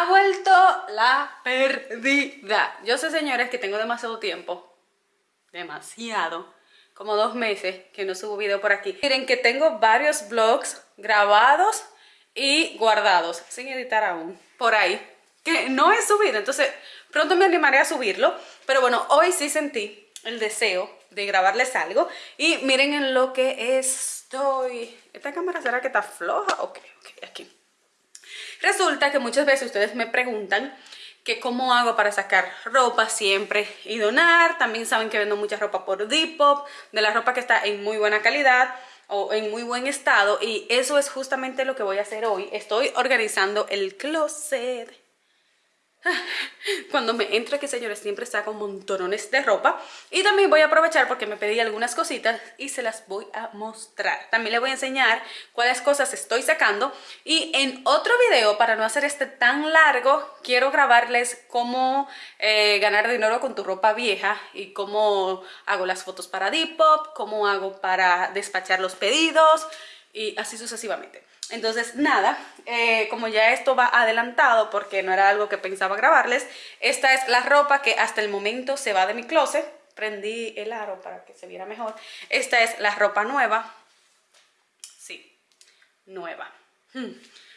ha vuelto la perdida. Yo sé, señores, que tengo demasiado tiempo. Demasiado. Como dos meses que no subo video por aquí. Miren que tengo varios vlogs grabados y guardados, sin editar aún, por ahí. Que no he subido, entonces pronto me animaré a subirlo. Pero bueno, hoy sí sentí el deseo de grabarles algo. Y miren en lo que estoy. ¿Esta cámara será que está floja? Ok, ok, aquí. Resulta que muchas veces ustedes me preguntan que cómo hago para sacar ropa siempre y donar. También saben que vendo mucha ropa por Depop, de la ropa que está en muy buena calidad o en muy buen estado. Y eso es justamente lo que voy a hacer hoy. Estoy organizando el closet cuando me entro aquí, señores, siempre saco montones de ropa. Y también voy a aprovechar porque me pedí algunas cositas y se las voy a mostrar. También les voy a enseñar cuáles cosas estoy sacando. Y en otro video, para no hacer este tan largo, quiero grabarles cómo eh, ganar dinero con tu ropa vieja y cómo hago las fotos para Depop, cómo hago para despachar los pedidos y así sucesivamente. Entonces, nada, eh, como ya esto va adelantado porque no era algo que pensaba grabarles, esta es la ropa que hasta el momento se va de mi closet. Prendí el aro para que se viera mejor. Esta es la ropa nueva. Sí, nueva. Hmm,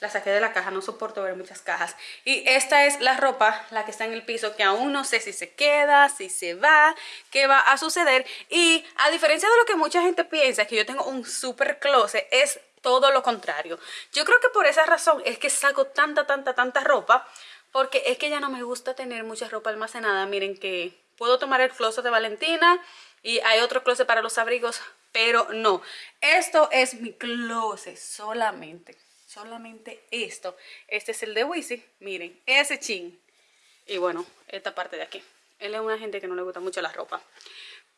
la saqué de la caja, no soporto ver muchas cajas. Y esta es la ropa, la que está en el piso, que aún no sé si se queda, si se va, qué va a suceder. Y a diferencia de lo que mucha gente piensa, que yo tengo un super closet, es todo lo contrario. Yo creo que por esa razón es que saco tanta, tanta, tanta ropa, porque es que ya no me gusta tener mucha ropa almacenada. Miren que puedo tomar el closet de Valentina y hay otro closet para los abrigos, pero no. Esto es mi closet solamente, solamente esto. Este es el de Wisi, miren, ese chin. Y bueno, esta parte de aquí. Él es una gente que no le gusta mucho la ropa.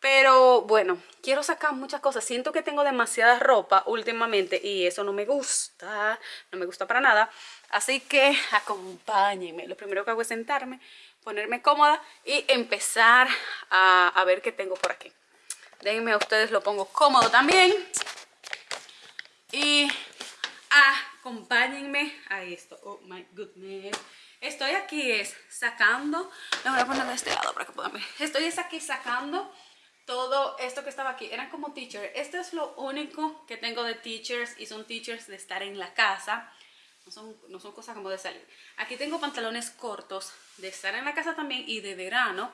Pero bueno, quiero sacar muchas cosas. Siento que tengo demasiada ropa últimamente y eso no me gusta. No me gusta para nada. Así que acompáñenme. Lo primero que hago es sentarme, ponerme cómoda y empezar a, ver qué tengo por aquí. Déjenme a ustedes lo pongo cómodo también. Y acompáñenme a esto. Oh my goodness. Estoy aquí es sacando, me voy a poner de este lado para que puedan ver. Estoy aquí sacando todo esto que estaba aquí, eran como teachers. Esto es lo único que tengo de teachers y son teachers de estar en la casa. No son, no son cosas como de salir. Aquí tengo pantalones cortos de estar en la casa también y de verano.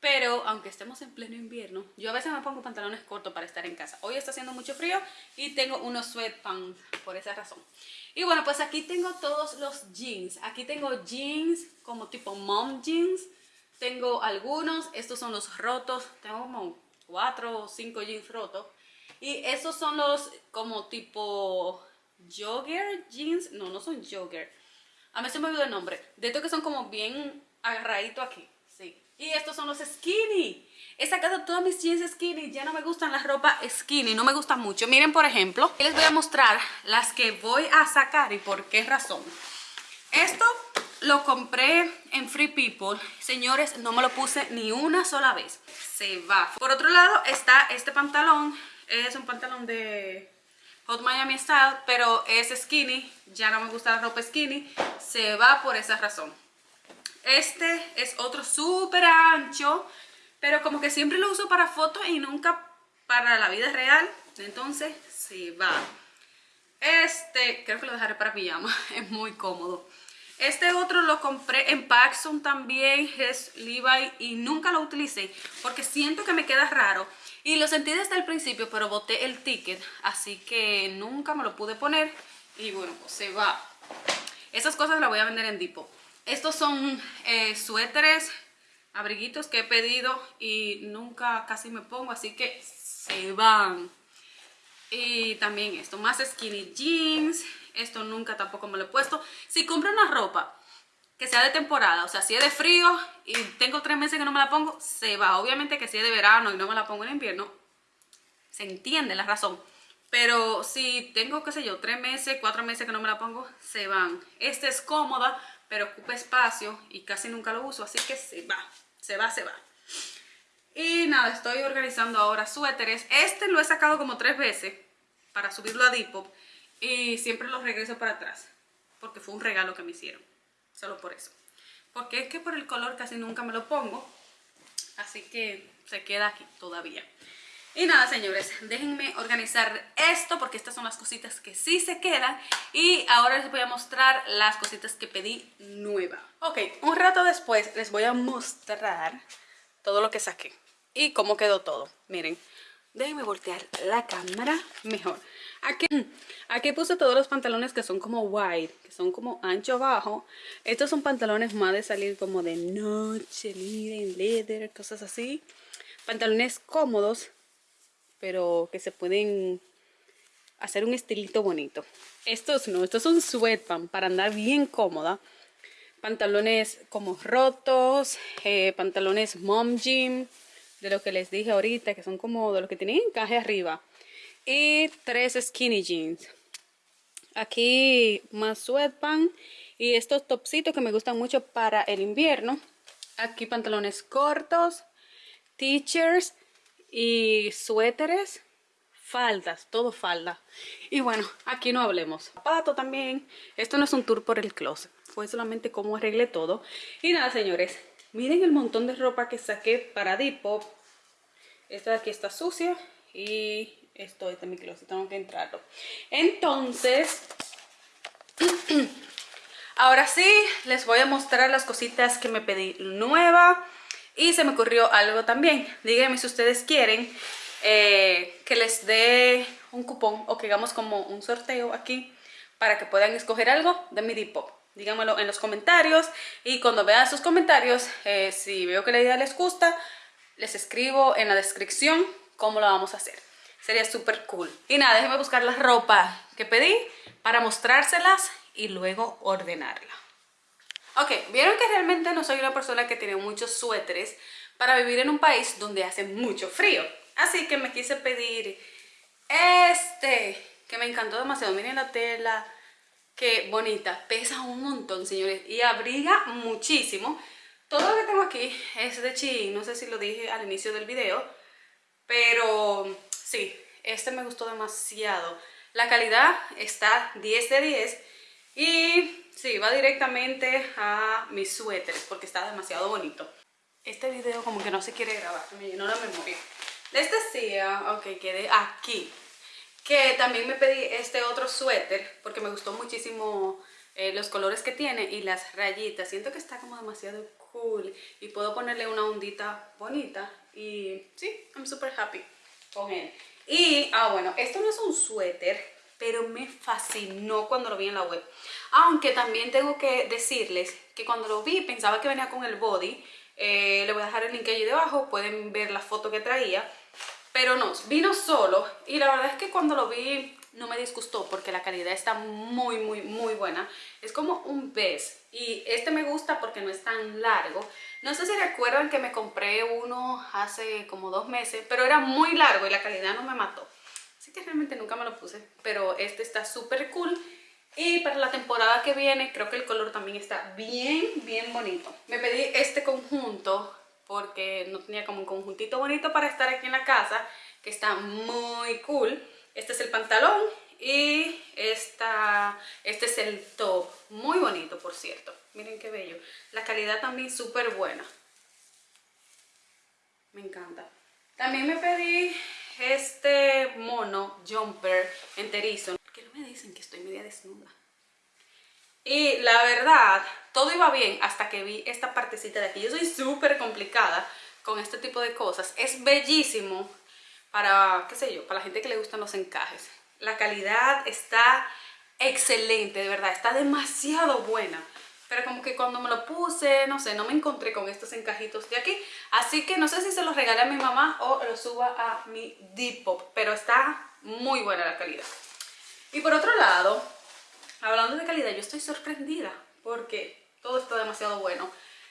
Pero aunque estemos en pleno invierno, yo a veces me pongo pantalones cortos para estar en casa. Hoy está haciendo mucho frío y tengo unos sweatpants por esa razón. Y bueno, pues aquí tengo todos los jeans. Aquí tengo jeans como tipo mom jeans tengo algunos, estos son los rotos, tengo como cuatro o cinco jeans rotos. Y estos son los como tipo jogger jeans, no, no son jogger. A mí se me olvidó el nombre. De estos que son como bien agarraditos aquí, sí. Y estos son los skinny. He sacado todos mis jeans skinny, ya no me gustan las ropas skinny, no me gustan mucho. Miren, por ejemplo, les voy a mostrar las que voy a sacar y por qué razón. Esto lo compré en Free People. Señores, no me lo puse ni una sola vez. Se va. Por otro lado está este pantalón. Es un pantalón de Hot Miami Style, pero es skinny. Ya no me gusta la ropa skinny. Se va por esa razón. Este es otro súper ancho, pero como que siempre lo uso para fotos y nunca para la vida real. Entonces se va. Este, creo que lo dejaré para pijama. Es muy cómodo. Este otro lo compré en Paxson también, es Levi y nunca lo utilicé porque siento que me queda raro. Y lo sentí desde el principio, pero boté el ticket, así que nunca me lo pude poner. Y bueno, pues se va. Esas cosas las voy a vender en Depot. Estos son eh, suéteres, abriguitos que he pedido y nunca casi me pongo, así que se van. Y también esto, más skinny jeans, esto nunca tampoco me lo he puesto. Si compro una ropa que sea de temporada, o sea, si es de frío y tengo tres meses que no me la pongo, se va. Obviamente que si es de verano y no me la pongo en invierno, se entiende la razón. Pero si tengo, qué sé yo, tres meses, cuatro meses que no me la pongo, se van. Esta es cómoda, pero ocupa espacio y casi nunca lo uso, así que se va, se va, se va. Y nada, estoy organizando ahora suéteres. Este lo he sacado como tres veces para subirlo a Depop y siempre los regreso para atrás porque fue un regalo que me hicieron solo por eso. Porque es que por el color casi nunca me lo pongo, así que se queda aquí todavía. Y nada, señores, déjenme organizar esto porque estas son las cositas que sí se quedan. Y ahora les voy a mostrar las cositas que pedí nueva. Ok, un rato después les voy a mostrar todo lo que saqué y cómo quedó todo. Miren, déjenme voltear la cámara mejor. Aquí, aquí puse todos los pantalones que son como wide, que son como ancho bajo. Estos son pantalones más de salir como de noche, miren, leather, cosas así. Pantalones cómodos pero que se pueden hacer un estilito bonito. Estos no, estos son sweatpants para andar bien cómoda. Pantalones como rotos, eh, pantalones mom jean, de lo que les dije ahorita, que son como de los que tienen encaje arriba. Y tres skinny jeans. Aquí más sweatpants y estos topsitos que me gustan mucho para el invierno. Aquí pantalones cortos, teachers y suéteres, faldas, todo falda. Y bueno, aquí no hablemos. Zapato también. Esto no es un tour por el closet, fue solamente cómo arreglé todo. Y nada, señores, miren el montón de ropa que saqué para Depop. Esta de aquí está sucia y esto es de mi closet, tengo que entrarlo. Entonces, ahora sí, les voy a mostrar las cositas que me pedí nueva. Y se me ocurrió algo también. Díganme si ustedes quieren eh, que les dé un cupón o que hagamos como un sorteo aquí para que puedan escoger algo de mi Depop. Díganmelo en los comentarios y cuando vean sus comentarios, eh, si veo que la idea les gusta, les escribo en la descripción cómo lo vamos a hacer. Sería súper cool. Y nada, déjenme buscar la ropa que pedí para mostrárselas y luego ordenarla. Ok, vieron que realmente no soy una persona que tiene muchos suéteres para vivir en un país donde hace mucho frío. Así que me quise pedir este, que me encantó demasiado. Miren la tela, qué bonita. Pesa un montón, señores, y abriga muchísimo. Todo lo que tengo aquí es de Chi, no sé si lo dije al inicio del video, pero sí, este me gustó demasiado. La calidad está 10 de 10 y Sí, va directamente a mis suéteres porque está demasiado bonito. Este video como que no se quiere grabar, me llenó la memoria. Les decía, ok, quedé aquí, que también me pedí este otro suéter porque me gustó muchísimo eh, los colores que tiene y las rayitas. Siento que está como demasiado cool y puedo ponerle una ondita bonita y sí, I'm super happy con él. Y, ah bueno, esto no es un suéter, pero me fascinó cuando lo vi en la web. Aunque también tengo que decirles que cuando lo vi pensaba que venía con el body. Eh, le voy a dejar el link allí debajo, pueden ver la foto que traía. Pero no, vino solo y la verdad es que cuando lo vi no me disgustó porque la calidad está muy, muy, muy buena. Es como un pez y este me gusta porque no es tan largo. No sé si recuerdan que me compré uno hace como dos meses, pero era muy largo y la calidad no me mató. Así que realmente nunca me lo puse, pero este está súper cool. Y para la temporada que viene creo que el color también está bien, bien bonito. Me pedí este conjunto porque no tenía como un conjuntito bonito para estar aquí en la casa, que está muy cool. Este es el pantalón y esta, este es el top. Muy bonito, por cierto. Miren qué bello. La calidad también súper buena. Me encanta. También me pedí este mono jumper enterizo. ¿Por qué no me dicen que estoy media desnuda? Y la verdad, todo iba bien hasta que vi esta partecita de aquí. Yo soy súper complicada con este tipo de cosas. Es bellísimo para, qué sé yo, para la gente que le gustan los encajes. La calidad está excelente, de verdad, está demasiado buena pero como que cuando me lo puse, no sé, no me encontré con estos encajitos de aquí. Así que no sé si se los regalé a mi mamá o lo suba a mi Depop, pero está muy buena la calidad. Y por otro lado, hablando de calidad, yo estoy sorprendida porque todo está demasiado bueno.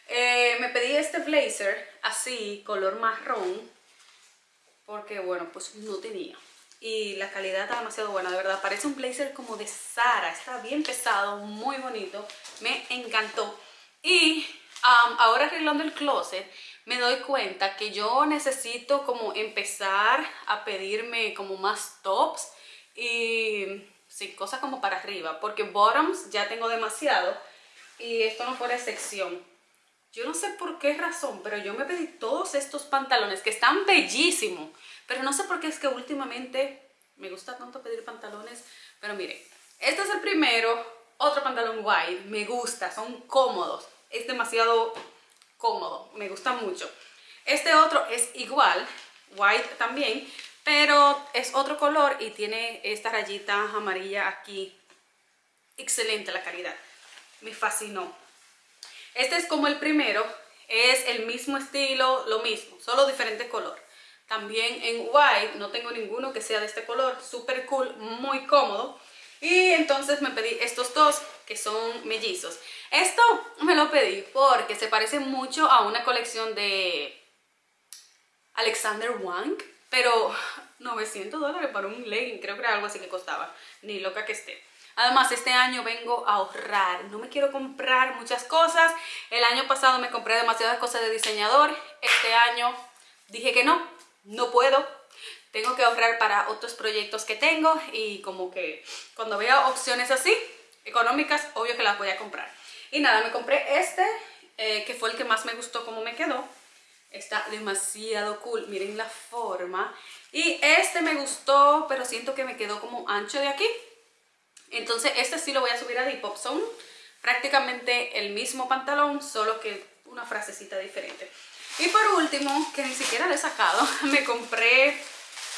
Eh, me pedí este blazer así, color marrón, porque bueno, pues no tenía y la calidad está demasiado buena, de verdad. Parece un blazer como de Sara, está bien pesado, muy bonito, me encantó. Y ahora arreglando el closet, me doy cuenta que yo necesito como empezar a pedirme como más tops y sí, cosas como para arriba, porque bottoms ya tengo demasiado. y esto no fuera excepción. Yo no sé por qué razón, pero yo me pedí todos estos pantalones que están bellísimos. Pero no sé por qué es que últimamente me gusta tanto pedir pantalones. Pero miren, este es el primero. Otro pantalón white. Me gusta, son cómodos. Es demasiado cómodo, me gusta mucho. Este otro es igual, white también, pero es otro color y tiene esta rayita amarilla aquí. Excelente la calidad, me fascinó. Este es como el primero, es el mismo estilo, lo mismo, solo diferente color. También en white, no tengo ninguno que sea de este color, súper cool, muy cómodo. Y entonces me pedí estos dos que son mellizos. Esto me lo pedí porque se parece mucho a una colección de Alexander Wang, pero 900 dólares para un legging, creo que era algo así que costaba, ni loca que esté. Además, este año vengo a ahorrar, no me quiero comprar muchas cosas. El año pasado me compré demasiadas cosas de diseñador, este año dije que no, no puedo. Tengo que ahorrar para otros proyectos que tengo y como que cuando vea opciones así, económicas, obvio que las voy a comprar. Y nada, me compré este, eh, que fue el que más me gustó como me quedó. Está demasiado cool, miren la forma. Y este me gustó, pero siento que me quedó como ancho de aquí. Entonces este sí lo voy a subir a Depop Zone. Prácticamente el mismo pantalón, solo que una frasecita diferente. Y por último, que ni siquiera le he sacado, me compré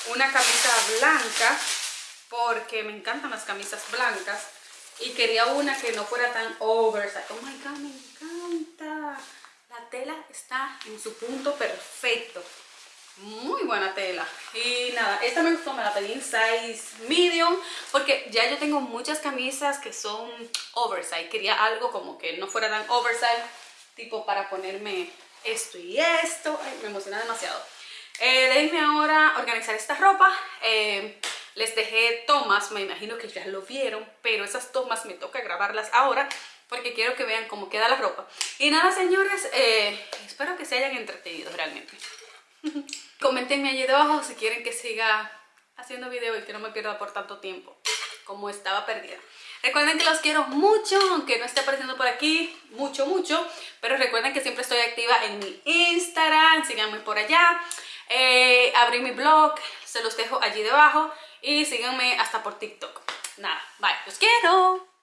una camisa blanca porque me encantan las camisas blancas y quería una que no fuera tan oversize. Oh my god, me encanta. La tela está en su punto perfecto. Muy buena tela. Y nada, esta me gustó, me la pedí en size medium porque ya yo tengo muchas camisas que son oversize. Quería algo como que no fuera tan oversize, tipo para ponerme esto y esto. me emociona demasiado. Eh, déjenme ahora organizar esta ropa. Eh, les dejé tomas, me imagino que ya lo vieron, pero esas tomas me toca grabarlas ahora porque quiero que vean cómo queda la ropa. Y nada, señores, eh, espero que se hayan entretenido realmente. Comentenme allí debajo si quieren que siga haciendo video y que no me pierda por tanto tiempo como estaba perdida. Recuerden que los quiero mucho, aunque no esté apareciendo por aquí mucho, mucho. Pero recuerden que siempre estoy activa en mi Instagram, síganme por allá. Eh, abrí mi blog, se los dejo allí debajo y síganme hasta por TikTok. Nada, bye, los quiero.